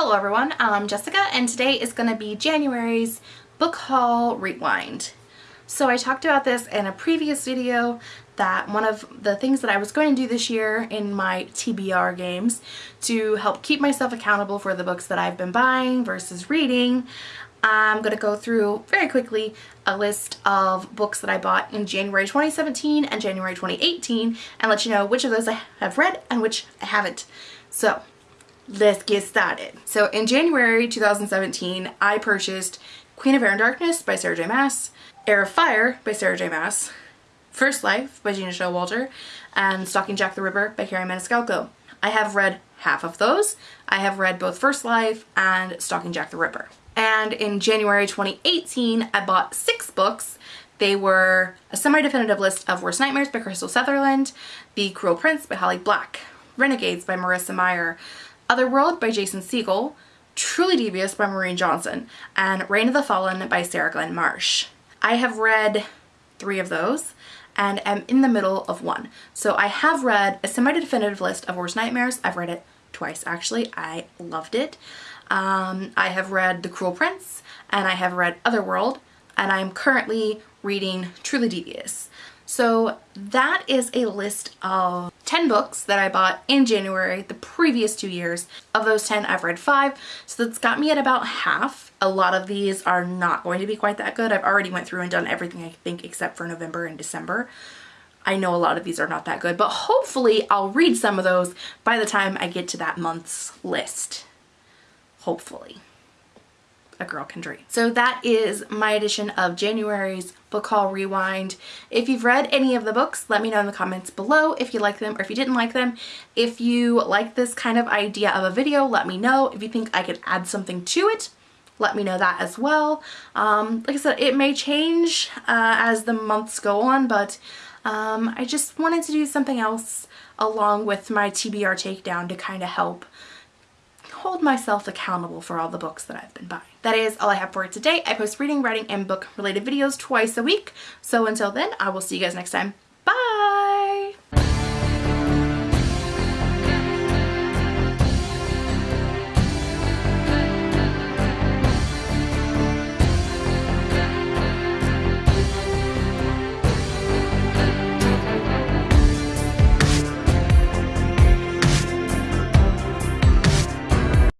Hello everyone, I'm Jessica and today is going to be January's book haul rewind. So I talked about this in a previous video that one of the things that I was going to do this year in my TBR games to help keep myself accountable for the books that I've been buying versus reading, I'm going to go through very quickly a list of books that I bought in January 2017 and January 2018 and let you know which of those I have read and which I haven't. So let's get started. So in January 2017, I purchased Queen of Air and Darkness by Sarah J Maas, Heir of Fire by Sarah J Maas, First Life by Gina Showalter, and Stalking Jack the Ripper by Kerri Maniscalco. I have read half of those. I have read both First Life and Stalking Jack the Ripper. And in January 2018, I bought six books. They were a semi-definitive list of Worst Nightmares by Krystal Sutherland, The Cruel Prince by Holly Black, Renegades by Marissa Meyer, Otherworld by Jason Segel, Truly Devious by Maureen Johnson, and Reign of the Fallen by Sarah Glenn Marsh. I have read three of those and am in the middle of one. So I have read a semi-definitive list of Worst Nightmares. I've read it twice actually. I loved it. Um, I have read The Cruel Prince and I have read Otherworld and I'm currently reading Truly Devious. So that is a list of 10 books that I bought in January the previous two years. Of those 10, I've read five, so that's got me at about half. A lot of these are not going to be quite that good. I've already went through and done everything I think except for November and December. I know a lot of these are not that good, but hopefully I'll read some of those by the time I get to that month's list. Hopefully a girl can dream. So that is my edition of January's book haul rewind. If you've read any of the books, let me know in the comments below if you like them or if you didn't like them. If you like this kind of idea of a video, let me know. If you think I could add something to it, let me know that as well. Um, like I said, it may change uh, as the months go on, but um, I just wanted to do something else along with my TBR takedown to kind of help hold myself accountable for all the books that I've been buying. That is all I have for today. I post reading, writing, and book related videos twice a week. So until then, I will see you guys next time.